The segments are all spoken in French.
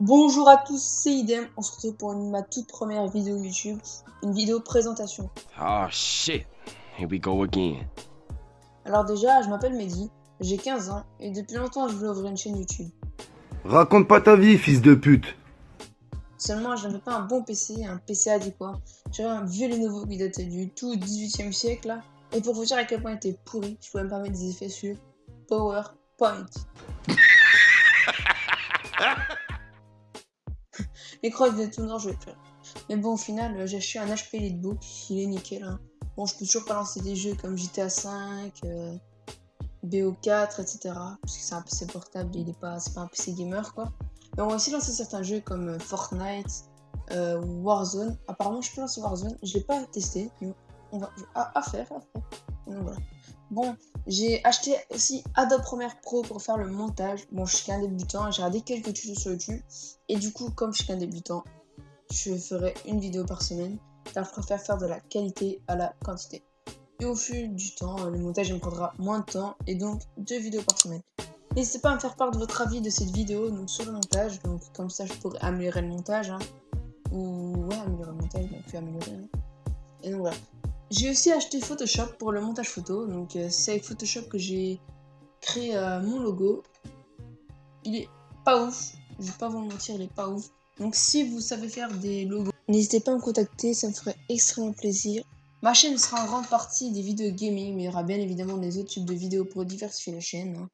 Bonjour à tous, c'est Idem. On se retrouve pour une- ma toute première vidéo YouTube, une vidéo présentation. Oh shit. Here we go again. Alors déjà, je m'appelle Mehdi, j'ai 15 ans et depuis longtemps je voulais ouvrir une chaîne YouTube. Raconte pas ta vie, fils de pute. Seulement, je n'avais pas un bon PC, un PC adéquat. J'avais un vieux Lenovo qui datait du tout 18e siècle là. Et pour vous dire à quel point il était pourri, je pouvais même pas mettre des effets sur PowerPoint. L'écran était tout noir, je vais plus. Mais bon, au final, euh, j'ai acheté un HP Elitebook, il est nickel. Hein. Bon, je peux toujours pas lancer des jeux comme GTA V, euh, BO4, etc. Parce que c'est un PC portable, il est pas, c'est pas un PC gamer quoi. Mais on va aussi lancer certains jeux comme euh, Fortnite, euh, Warzone. Apparemment, je peux lancer Warzone. Je l'ai pas testé, on va à, à faire, à. Bon, j'ai acheté aussi Adobe Premiere Pro pour faire le montage. Bon, je suis qu'un débutant, j'ai regardé quelques tutos sur YouTube. Et du coup, comme je suis qu'un débutant, je ferai une vidéo par semaine. Car je préfère faire de la qualité à la quantité. Et au fil du temps, le montage me prendra moins de temps et donc deux vidéos par semaine. N'hésitez pas à me faire part de votre avis de cette vidéo donc sur le montage. Donc comme ça, je pourrais améliorer le montage. hein. Ou ouais, améliorer le montage, donc améliorer. hein. Et donc voilà. J'ai aussi acheté Photoshop pour le montage photo. Donc euh, c'est avec Photoshop que j'ai créé euh, mon logo. Il est pas ouf. Je vais pas vous mentir, il est pas ouf. Donc si vous savez faire des logos, n'hésitez pas à me contacter, ça me ferait extrêmement plaisir. Ma chaîne sera en grande partie des vidéos gaming, mais il y aura bien évidemment des autres types de vidéos pour diversifier la chaîne. hein.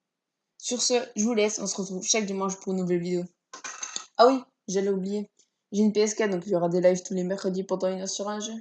Sur ce, je vous laisse, on se retrouve chaque dimanche pour une nouvelle vidéo. Ah oui, j'allais oublier. J'ai une PS4, donc il y aura des lives tous les mercredis pendant une heure sur un jeu.